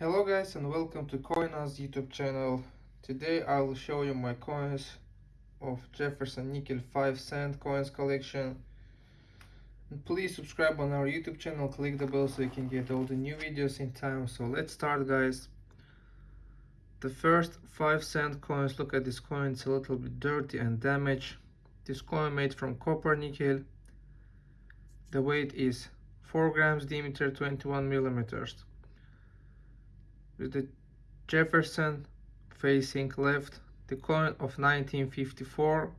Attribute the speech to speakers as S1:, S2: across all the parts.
S1: Hello guys and welcome to CoinAz YouTube channel. Today I will show you my coins of Jefferson Nickel 5 cent coins collection. And please subscribe on our YouTube channel, click the bell so you can get all the new videos in time. So let's start guys. The first 5 cent coins, look at this coin, it's a little bit dirty and damaged. This coin made from copper nickel. The weight is 4 grams diameter 21 millimeters with the Jefferson facing left, the coin of 1954,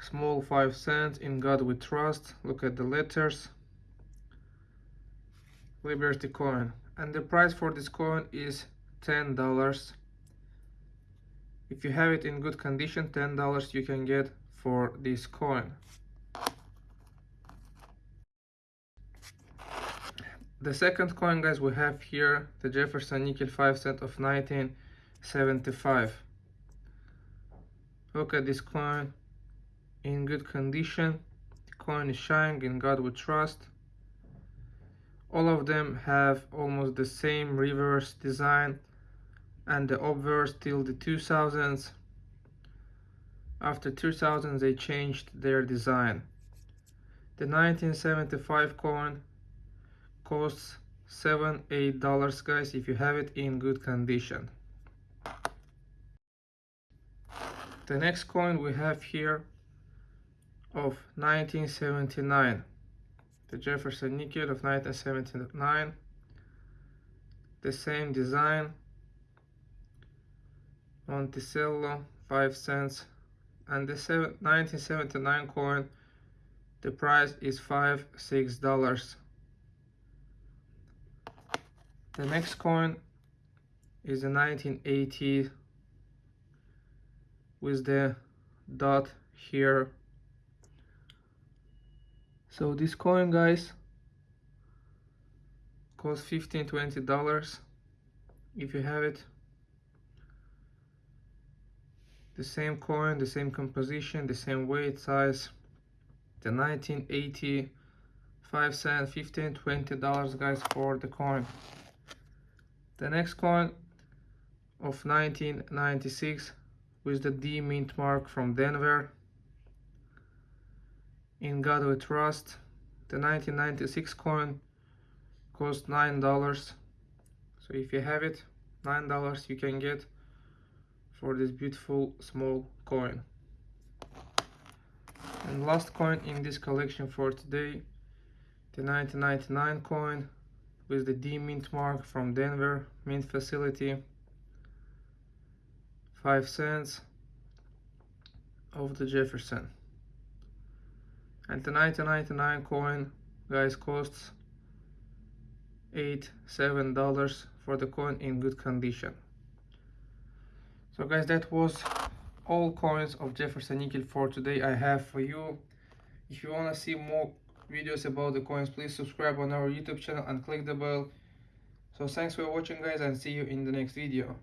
S1: small 5 cents, in God we trust, look at the letters, Liberty coin, and the price for this coin is $10. If you have it in good condition, $10 you can get for this coin. The second coin guys we have here the Jefferson nickel 5 cent of 1975 look at this coin. In good condition. The coin is shining in God we trust. All of them have almost the same reverse design and the obverse till the 2000s after 2000 they changed their design. The 1975 coin costs seven eight dollars guys if you have it in good condition. The next coin we have here of 1979 the Jefferson nickel of 1979 the same design. Monticello 5 cents. And the 1979 coin the price is 5 6 dollars the next coin is a 1980 with the dot here. So this coin guys costs 15 20 dollars if you have it the same coin the same composition the same weight size the 1980 5 cent 15 20 dollars guys for the coin the next coin of 1996 with the D mint mark from Denver. In God we trust. The 1996 coin cost $9. So if you have it, $9 you can get for this beautiful small coin. And last coin in this collection for today, the 1999 coin with the D mint mark from Denver mint facility. 5 cents of the Jefferson. And the 1999 coin guys costs 8 7 dollars for the coin in good condition. So guys that was all coins of Jefferson nickel for today. I have for you. If you want to see more videos about the coins. Please subscribe on our youtube channel and click the bell. So thanks for watching guys and see you in the next video